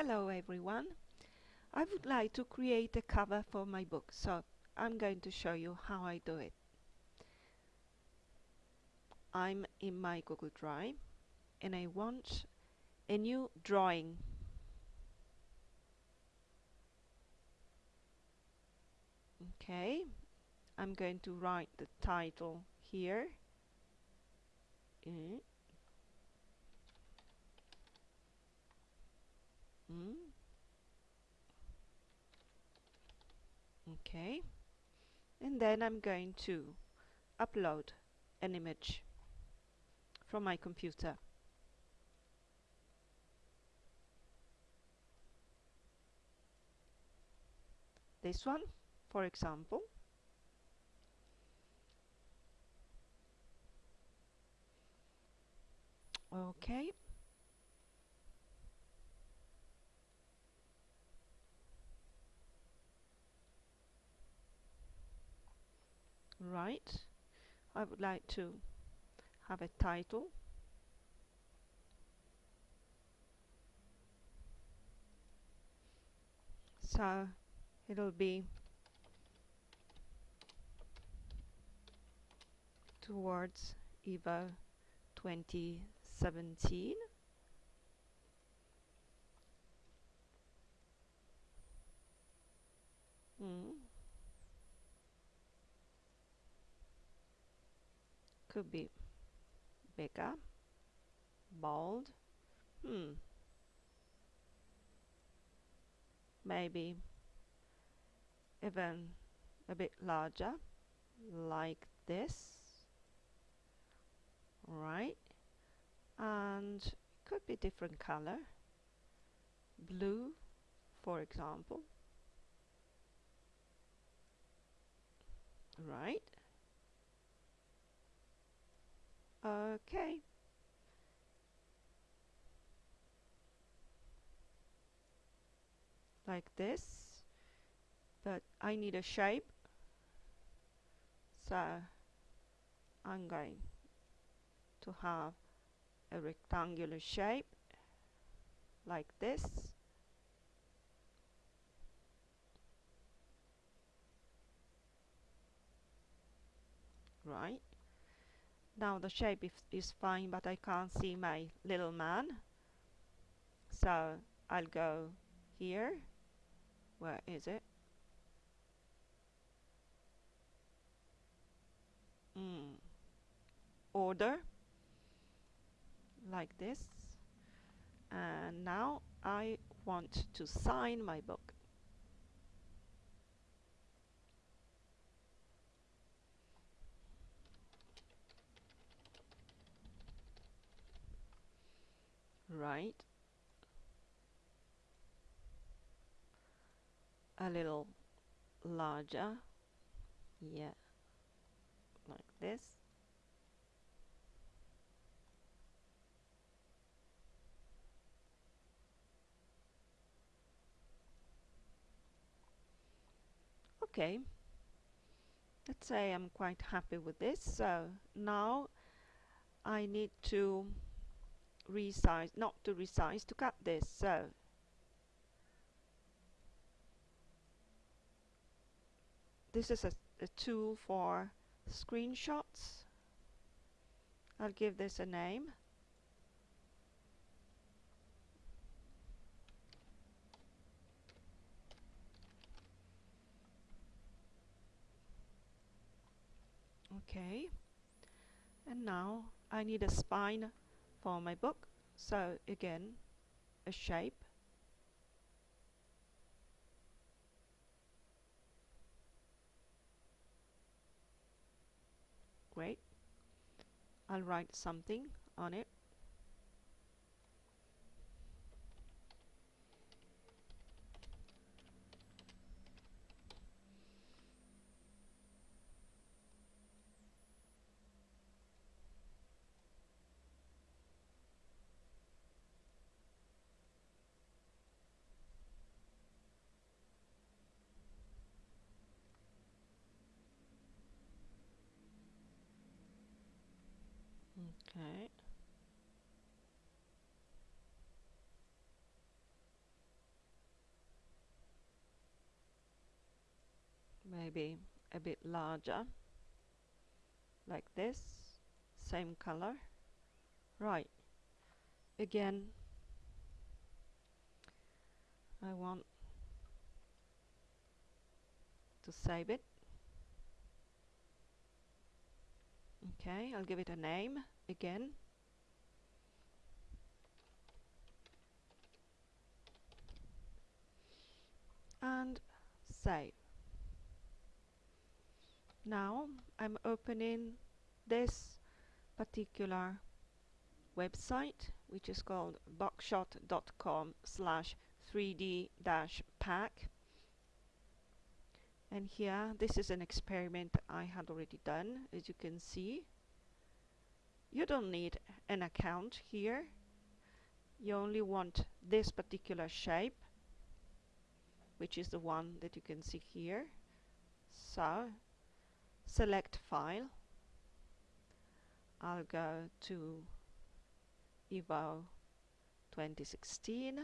Hello everyone. I would like to create a cover for my book, so I'm going to show you how I do it. I'm in my Google Drive and I want a new drawing. Okay, I'm going to write the title here. Mm. Mm. Okay, and then I'm going to upload an image from my computer. This one, for example. Okay. Right. I would like to have a title so it'll be towards EVO 2017 mm. Could be bigger bold hmm. Maybe even a bit larger like this right? And it could be different color. Blue for example. Right okay. Like this but I need a shape. So I'm going to have a rectangular shape like this. Right now the shape is, fine but I can't see my little man. So I'll go here. Where is it? Mm. order. Like this. And now I want to sign my book right? A little larger yeah like this. Okay. Let's say I'm quite happy with this so now I need to resize not to resize to cut this so. This is a, a tool for screenshots. I'll give this a name. Okay. And now I need a spine for my book. So again a shape. Great. I'll write something on it Okay. Maybe a bit larger, like this, same color. Right, again, I want to save it. Okay I'll give it a name again. And save. Now I'm opening this particular website which is called boxshot.com slash 3d dash pack. And here this is an experiment I had already done as you can see you don't need an account here. You only want this particular shape which is the one that you can see here. So select file. I'll go to Evo 2016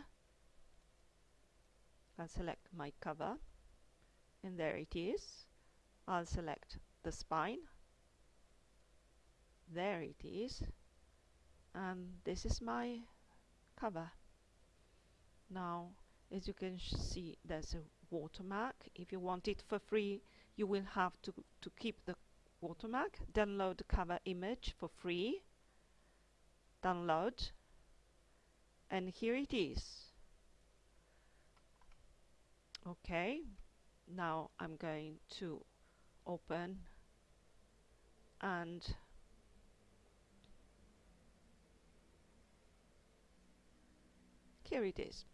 I'll select my cover. And there it is. I'll select the spine there it is. And this is my cover. Now as you can see there's a watermark. If you want it for free you will have to, to keep the watermark. Download the cover image for free. Download. And here it is. Okay. Now I'm going to open and here it is